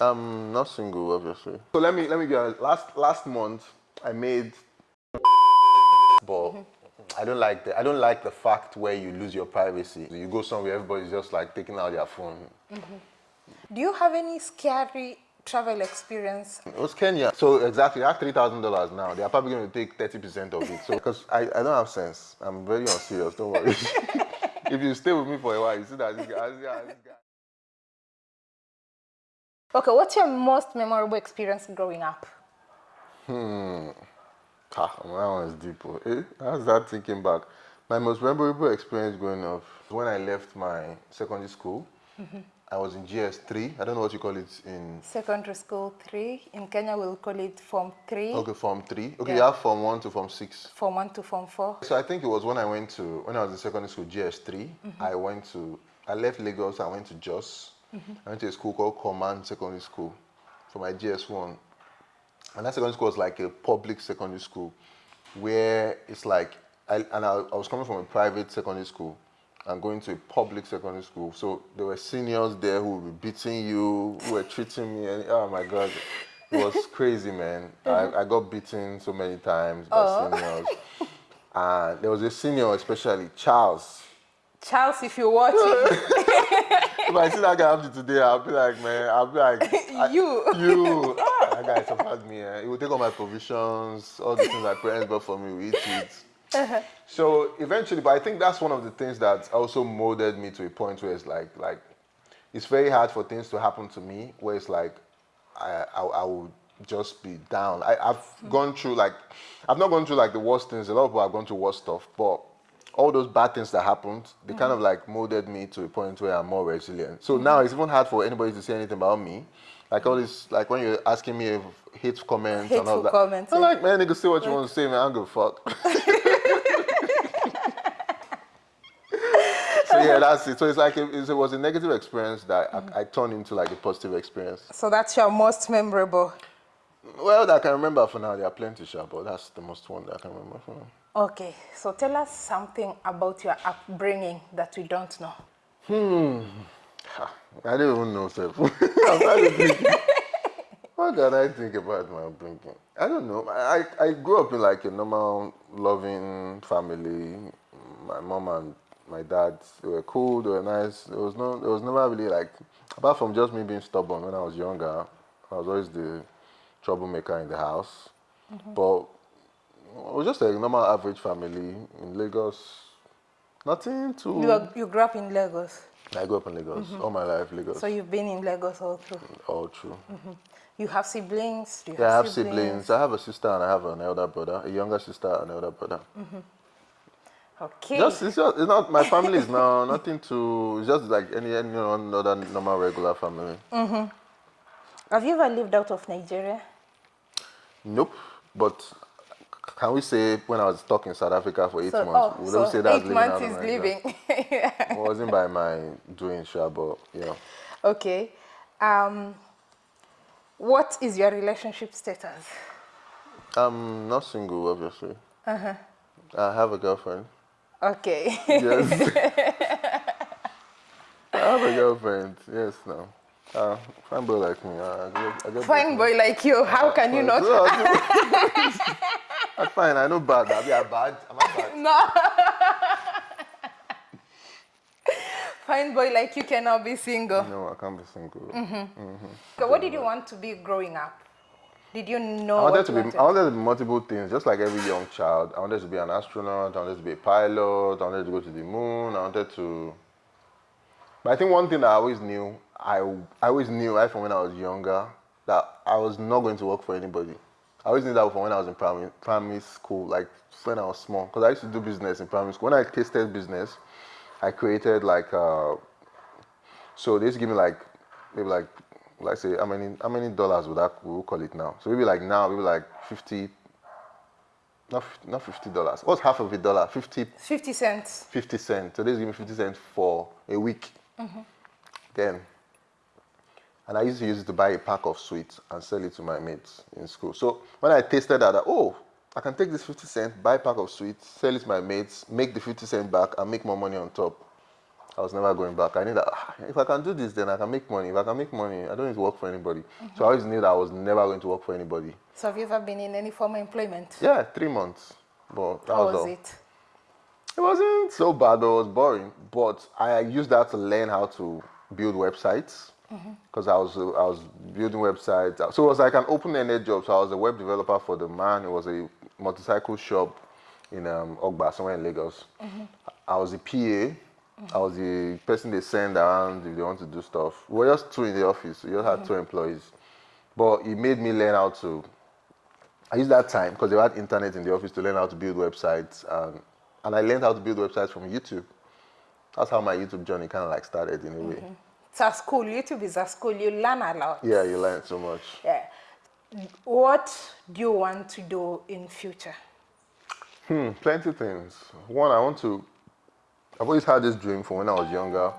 I'm not single, obviously. So let me let me get last last month I made but mm-hmm. I don't like the I don't like the fact where you lose your privacy. You go somewhere, everybody's just like taking out their phone. Mm-hmm. Do you have any scary travel experience? It was Kenya. So exactly, I have three thousand dollars now. They are probably going to take thirty percent of it. So because I, I don't have sense, I'm very unserious. Don't worry. if you stay with me for a while, you see that this guy, this guy, this guy. Okay, what's your most memorable experience growing up? Hmm. Ah, that one is deep. oh. Eh? How's that thinking back? My most memorable experience growing up when I left my secondary school. I was in GS3. I don't know what you call it in Secondary school three. In Kenya, we'll call it Form three. okay Form three. Okay, Yeah. you have Form one to Form six. Form one to Form four. So I think it was when I went to when I was in secondary school GS3. I went to I left Lagos. I went to Jos. Mm-hmm. I went to a school called Command Secondary School for my GS1. And that secondary school was like a public secondary school where it's like, I, and I, I was coming from a private secondary school and going to a public secondary school. So there were seniors there who were beating you, who were treating me, and oh my God, it was crazy, man. I, mm-hmm. I got beaten so many times by oh. seniors. And there was a senior, especially Charles. Charles, if you're watching, If I see that guy to today, I'll be like, man, I'll be like, I- You. you. Ah, that guy suffered me. Eh? He would take all my provisions, all the things my parents bought for me, we eat it. So eventually, but I think that's one of the things that also molded me to a point where it's like, like, it's very hard for things to happen to me where it's like, I, I, I would just be down. I, I've gone through like, I've not gone through like the worst things. A lot of people have gone through worse stuff, but all those bad things that happened, they kind of mm. like molded me to a point where I'm more resilient. So now it's even hard for anybody to say anything about me. Like all this, like when you're asking me if hate comments and all Hateful that. comments, I'm like, man, nigga, say what you want to say, man. I don't give a fuck. so yeah, that's it. So it's like it, it was a negative experience that I, mm. I turned into like a positive experience. so that's your most memorable. Well, that I can remember for now. There are plenty, sure, but that's the most one that I can remember for now. Okay, so tell us something about your upbringing that we don't know. Hmm. Ha, I don't even know, sir. I'm trying to. What can I think about my upbringing? I don't know. I, I I grew up in like a normal, loving family. My mom and my dad, they were cool, they were nice. There was no, there was never really like, apart from just me being stubborn when I was younger, I was always the troublemaker in the house. Mm-hmm. But was just a normal average family in Lagos. Nothing too. You, are- you grew up in Lagos, I grew up in Lagos mm-hmm. all my life, Lagos. so you've been in Lagos all through. all true. Mm-hmm. You have siblings? Do you Yeah, I have siblings. I have a sister and I have an elder brother, a younger sister and an elder brother. Mm-hmm. Okay. Just it's just it's not my family is now nothing to. It's just like any any other normal regular family. have you ever lived out of Nigeria? Nope. But can we say when I was stuck in South Africa for eight So, months, oh, would so say that's eight months is Nigeria? living. It wasn't by my doing, sure, but yeah. okay. Um, what is your relationship status? I'm not single, obviously. Uh-huh. I have a girlfriend. Okay. Yes. I have a girlfriend. Yes, no. Uh, fine boy like me. Uh, I get, I get Fine boy like you, how can you not? I'm fine. I know bad. I be a bad. Am I bad? No. Fine boy like you cannot be single. No, I can't be single. Mm-hmm. So what did you want to be growing up? Did you know I wanted to be. wanted? I wanted to be multiple things, just like every young child. I wanted to be an astronaut. I wanted to be a pilot. I wanted to go to the moon. I wanted to. But I think one thing that I always knew, I, I always knew right from when I was younger, that I was not going to work for anybody. I always knew that from when I was in primary, primary school, like when I was small, because I used to do business in primary school. When I tasted business, I created like, uh, so they used to give me like, maybe like, let's say, how many, how many dollars would that, we will call it now? So maybe like now, maybe like 50, not, not $50. What's half of a dollar? 50 50 cents. 50 cents. So they give me 50 cents for a week. Then, and I used to use it to buy a pack of sweets and sell it to my mates in school. So when I tasted that, I- oh, I can take this 50 cents, buy a pack of sweets, sell it to my mates, make the 50 cent back, and make more money on top. I was never going back. I knew that ah, if I can do this, then I can make money. If I can make money, I don't need to work for anybody. So I always knew that I was never going to work for anybody. So have you ever been in any form of employment? Yeah, three months. But that How was, was all. it? It wasn't so bad, but it was boring. But I used that to learn how to build websites Mm-hmm. because I was I was building websites. So it was like an open-ended job. So I was a web developer for the man. It was a motorcycle shop in um, Ogba, somewhere in Lagos. Mm-hmm. I was the PA. Mm-hmm. I was the person they send around if they want to do stuff. We were just two in the office. We just had two employees. But it made me learn how to I used that time because they had internet in the office to learn how to build websites, and, and I learned how to build websites from YouTube. That's how my YouTube journey kind of like started in a way. It's a school. YouTube is a school. You learn a lot. Yeah, you learn so much. Yeah. What do you want to do in future? Hmm, plenty things. One, I want to. I've always had this dream from when I was younger,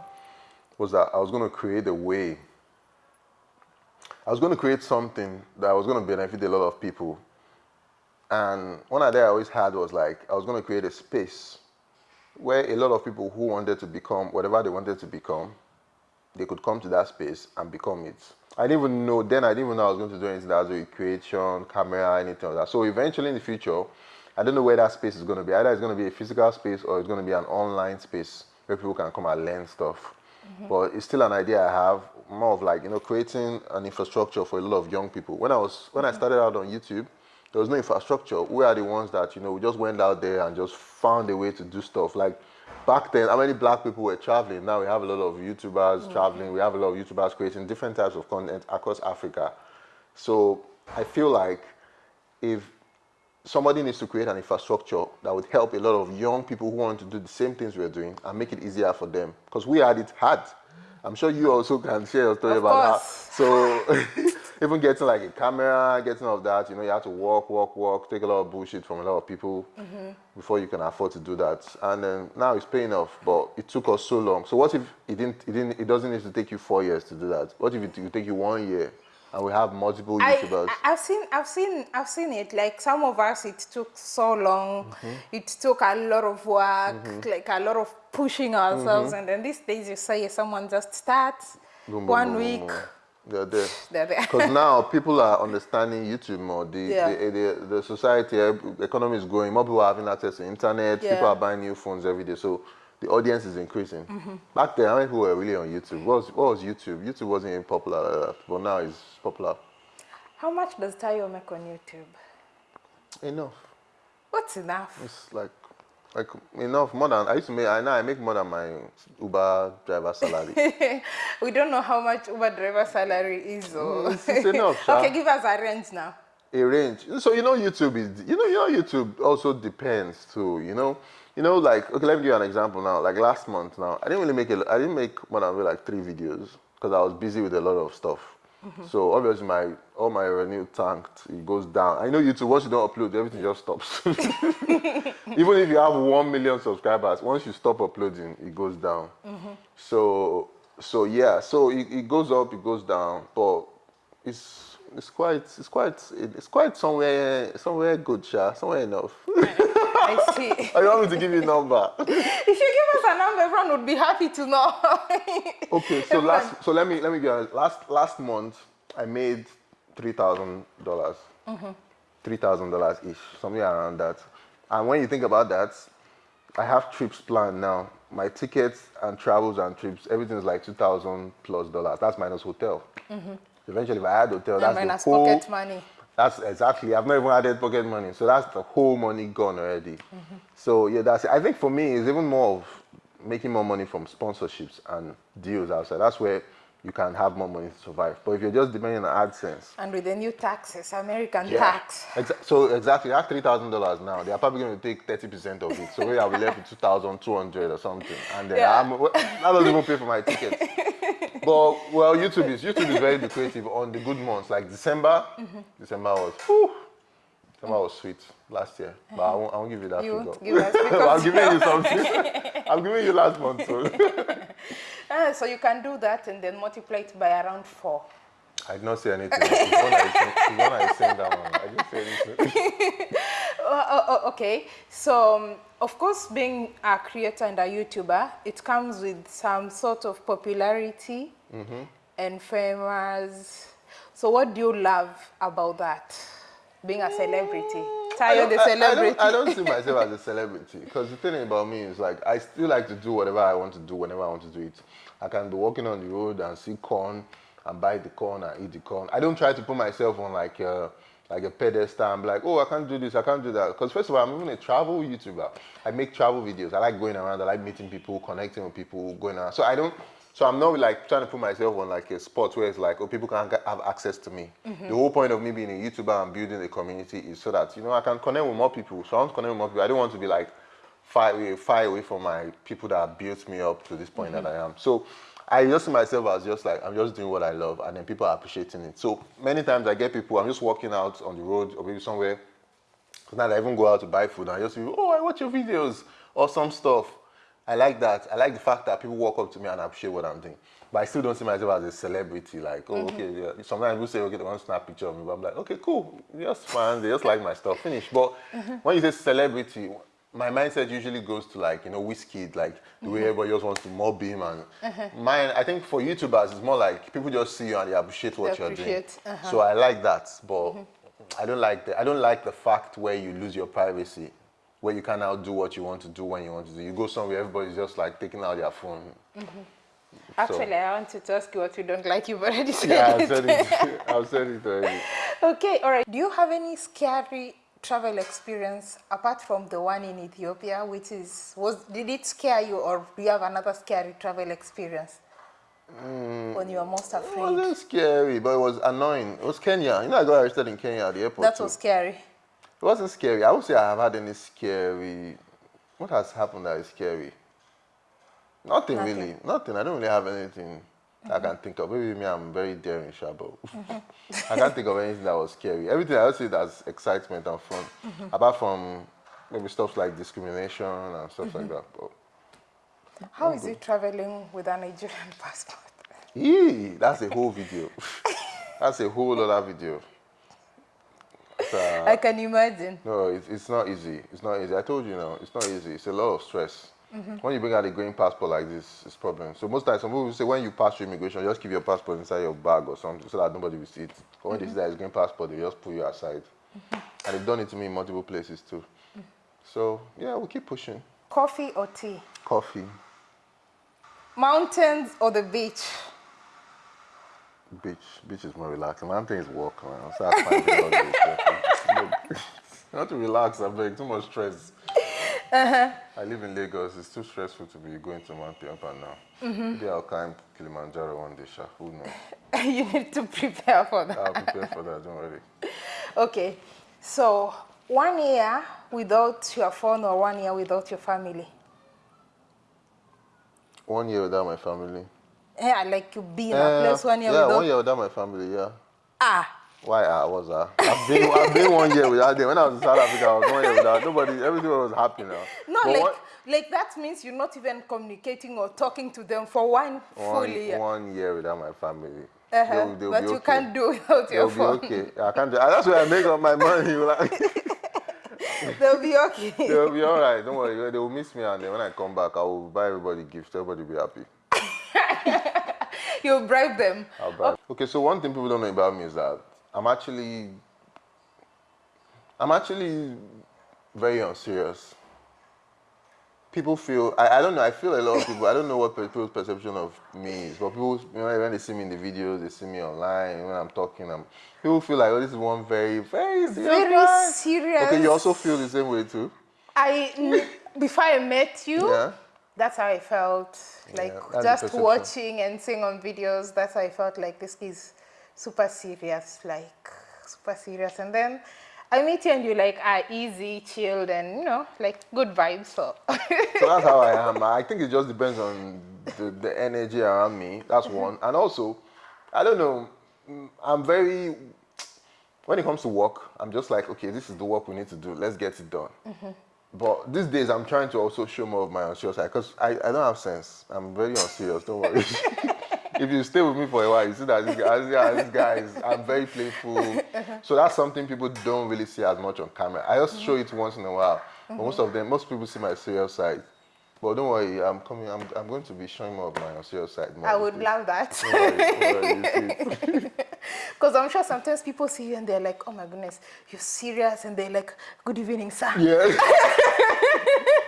was that I was going to create a way. I was going to create something that was going to benefit a lot of people. And one idea I always had was like I was going to create a space where a lot of people who wanted to become whatever they wanted to become, they could come to that space and become it. I didn't even know then. I didn't even know I was going to do anything that has with creation, camera, anything like that. So eventually in the future, I don't know where that space is going to be. Either it's going to be a physical space or it's going to be an online space where people can come and learn stuff. Mm-hmm. But it's still an idea I have, more of like you know creating an infrastructure for a lot of young people. When I was when I mm-hmm. started out on YouTube, there was no infrastructure. We are the ones that you know we just went out there and just found a way to do stuff. Like back then, how many black people were traveling? Now we have a lot of YouTubers mm. traveling. We have a lot of YouTubers creating different types of content across Africa. So I feel like if somebody needs to create an infrastructure that would help a lot of young people who want to do the same things we're doing and make it easier for them. Because we had it hard. I'm sure you also can share your story Of about course. that. So even getting like a camera, getting all of that, you know, you have to walk, walk, walk, take a lot of bullshit from a lot of people mm-hmm. before you can afford to do that. And then now it's paying off, but it took us so long. So what if it didn't, it didn't, it doesn't need to take you four years to do that? What if it, it take you one year and we have multiple YouTubers? I, I've seen, I've seen, I've seen it. Like some of us, it took so long. Mm-hmm. It took a lot of work, mm-hmm. like a lot of pushing ourselves. Mm-hmm. And then these days, you say someone just starts Boom, boom, one boom, week. They're there. they're there. Because now people are understanding YouTube more. The, Yeah. the, the, the society, eh, the economy is growing. More people are having access to internet. People are buying new phones every day. So the audience is increasing. Mm-hmm. Back then, how many people were really on YouTube? What was, what was YouTube? YouTube wasn't even popular like that, but now it's popular. How much does Tayo make on YouTube? Enough. What's enough? It's like like enough more than I used to make. I now I make more than my Uber driver salary. we don't know how much Uber driver salary is. Though. Mm, it's- it's enough, sha. okay, give us a range now. a range. So you know YouTube is you know you know YouTube also depends too. You know you know like okay let me give you an example now. Like last month now I didn't really make it. I didn't make more than like three videos because I was busy with a lot of stuff. So obviously my all my revenue tanked. It goes down. I know YouTube once you don't upload everything just stops. Even if you have one million subscribers, once you stop uploading, it goes down. So so yeah, so it, it goes up, it goes down, but it's it's quite it's quite it's quite somewhere somewhere good, sha, somewhere enough. I see. I don't want me to give you a number. if you give us a number, everyone would be happy to know. Okay, so last so let me let me be honest. Last last month I made three thousand dollars. Mm-hmm. Three thousand dollars ish, something around that. And when you think about that, I have trips planned now. My tickets and travels and trips, everything is like two thousand plus dollars. That's minus hotel. Mm-hmm. Eventually, if I had hotel, and that's minus the whole. pocket money. That's exactly. I've not even added pocket money, so that's the whole money gone already. Mm-hmm. So yeah, that's. It. I think for me, it's even more of making more money from sponsorships and deals outside. That's where you can have more money to survive. But if you're just depending on AdSense, And with the new taxes, American yeah. tax. Exa- so exactly, thousand dollars now. They are probably going to take thirty percent of it. So I'll be left with two thousand two hundred or something, and then Yeah. That doesn't even pay for my ticket. but well, YouTube is YouTube is very lucrative on the good months. Like December, Mm-hmm. December was, whew, December was sweet last year. But I won't, I won't give you that You figure. won't give us I'm giving you something. I'm giving you last month. So. Ah, so you can do that and then multiply it by around four. I did not say anything. It's I saying that one. I didn't say anything. uh, uh, okay, so um, of course, being a creator and a YouTuber, it comes with some sort of popularity mm -hmm. and famous. So, what do you love about that? Being a celebrity. Tayo the celebrity. I, I, don't, I don't see myself as a celebrity because the thing about me is like I still like to do whatever I want to do whenever I want to do it. I can be walking on the road and see corn and buy the corn and eat the corn. I don't try to put myself on like a, uh, like a pedestal and be like, oh, I can't do this, I can't do that. Because first of all, I'm even a travel YouTuber. I make travel videos. I like going around. I like meeting people, connecting with people, going around. So I don't, so I'm not like trying to put myself on like a spot where it's like, oh, people can't have access to me. Mm -hmm. The whole point of me being a YouTuber and building a community is so that, you know, I can connect with more people. So I want to connect with more people. I don't want to be like far away, far away from my people that built me up to this point mm -hmm. that I am. So I just see myself as just like, I'm just doing what I love and then people are appreciating it. So many times I get people, I'm just walking out on the road or maybe somewhere, now I even go out to buy food and I just say, oh, I watch your videos or some stuff. I like that. I like the fact that people walk up to me and appreciate what I'm doing. But I still don't see myself as a celebrity. Like, oh, mm -hmm. okay. Yeah. Sometimes people say, okay, they want to snap a picture of me. But I'm like, okay, cool. Just fine. They just like my stuff. Finish. But mm -hmm. when you say celebrity, my mindset usually goes to like you know Wizkid like the way mm-hmm. everybody just wants to mob him and mm-hmm. mine i think for youtubers it's more like people just see you and they appreciate what they you're doing uh -huh. so i like that but mm -hmm. i don't like the i don't like the fact where you lose your privacy where you can now do what you want to do when you want to do you go somewhere everybody's just like taking out their phone mm -hmm. Actually, so. I wanted to ask you what you don't like. You've already said yeah, it. I've said it. I've said it already. Okay, all right. Do you have any scary travel experience apart from the one in Ethiopia, which is, was, did it scare you or do you have another scary travel experience? Mm, when you were most afraid? It wasn't scary, but it was annoying. It was Kenya. You know, I got arrested in Kenya at the airport. That was too. scary. It wasn't scary. I would say I have had any scary. What has happened that is scary? Nothing, Nothing. really. Nothing. I don't really have anything Mm -hmm. I can think of. Maybe me, I'm very daring, Shabo. Mm -hmm. I can't think of anything that was scary. Everything I would say that's excitement and fun, mm -hmm. apart from maybe stuff like discrimination and stuff like that. But How is good. it traveling with a Nigerian passport? Yee, that's a whole video. that's a whole other video. I can imagine. No, it's, it's not easy. It's not easy. I told you now, it's not easy. It's a lot of stress. Mm -hmm. When you bring out a green passport like this, it's problem. So most times, some people say when you pass through immigration, just keep your passport inside your bag or something so that nobody will see it. But when mm -hmm. they see that it's green passport, they just pull you aside. Mm -hmm. And they've done it to me in multiple places too. So yeah, we keep pushing. Coffee or tea? Coffee. Mountains or the beach? Beach. Beach is more relaxing. Mountain is walk around. So I find Not to relax, I'm beg. Too much stress. Uh -huh. I live in Lagos. It's too stressful to be going to Mount Piampa now. Mm -hmm. Maybe I'll climb Kilimanjaro one day, Sha. Who knows? you need to prepare for that. I'll prepare for that, don't worry. Okay. So, one year without your phone or one year without your family? One year without my family. Yeah, I like you be in uh, a place one year yeah, without... one year without my family, yeah. Ah, why I was uh, I've been I've been one year without them. When I was in South Africa, I was one year without nobody. Everything was happy now. No, but like what, like that means you're not even communicating or talking to them for one, one full year. One year without my family. Uh -huh. they'll, they'll but you okay. can't do without they'll your phone. okay. I can't do. That's where I make all my money. Like. they'll be okay. They'll be all right. Don't worry. They will miss me, and then when I come back, I will buy everybody gifts. Everybody will be happy. You'll bribe them. I'll bribe. Okay. okay, so one thing people don't know about me is that I'm actually, I'm actually very unserious. People feel, I, I don't know, I feel a lot of people, I don't know what people's perception of me is, but people, you know, when they see me in the videos, they see me online, when I'm talking, I'm, people feel like, oh, this is one very, very serious Very guy. serious. Okay, you also feel the same way too? I, before I met you, yeah. That's how I felt. Like, yeah, just watching and seeing on videos, that's how I felt like this is super serious, like super serious. And then I meet you and you're like, are easy, chilled, and you know, like good vibes. So, so that's how I am. I think it just depends on the, the energy around me. That's mm -hmm. one. And also, I don't know, I'm very, when it comes to work, I'm just like, okay, this is the work we need to do. Let's get it done. Mm -hmm. But these days, I'm trying to also show more of my unserious side because I, I don't have sense. I'm very unserious, don't worry. if you stay with me for a while, you see that this guy, this guy is, I'm very playful. Uh-huh. So that's something people don't really see as much on camera. I just show it once in a while. But most of them, most people see my serious side. But don't worry, I'm coming. I'm, I'm going to be showing more of my serious side. More I would love that. Because I'm sure sometimes people see you and they're like, "Oh my goodness, you're serious," and they're like, "Good evening, sir." Yeah.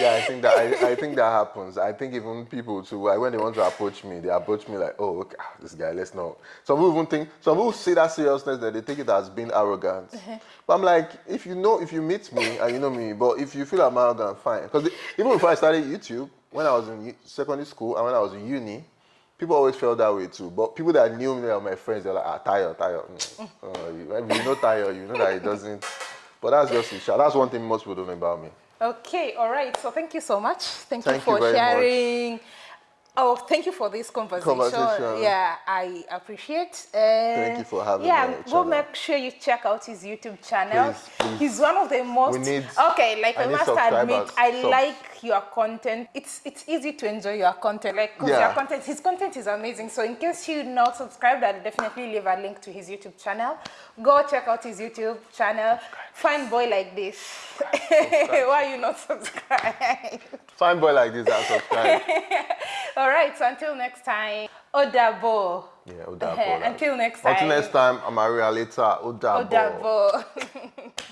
yeah, I think that I, I, think that happens. I think even people too, like when they want to approach me, they approach me like, oh, okay, ah, this guy, let's know. Some people even think, some people see that seriousness that they take it as being arrogant. But I'm like, if you know, if you meet me and you know me, but if you feel I'm arrogant, fine. Because even before I started YouTube, when I was in secondary school and when I was in uni, people always felt that way too. But people that knew me or my friends, they're like, ah, Tayo, Tayo. Mm. Uh, you, you know Tayo, you know that it doesn't. But that's just it. That's one thing most people don't know about me. Okay, all right. So thank you so much. Thank, thank you for you sharing. Much. Oh, thank you for this conversation. conversation. Yeah, I appreciate. Uh, thank you for having yeah, me. Yeah, go make sure you check out his YouTube channel. Please, please. He's one of the most. We Need, okay, like I, I must admit, I like your content. It's it's easy to enjoy your content. Like yeah. your content, his content is amazing. So in case you're not subscribed, I'll definitely leave a link to his YouTube channel. Go check out his YouTube channel. Fine boy like this. Why are you not subscribed? Fine boy like this, I'll subscribe. All right, so until next time, Odabo. Yeah, Odabo. until next time. Until next time, I'm Maria later. Odabo. Odabo.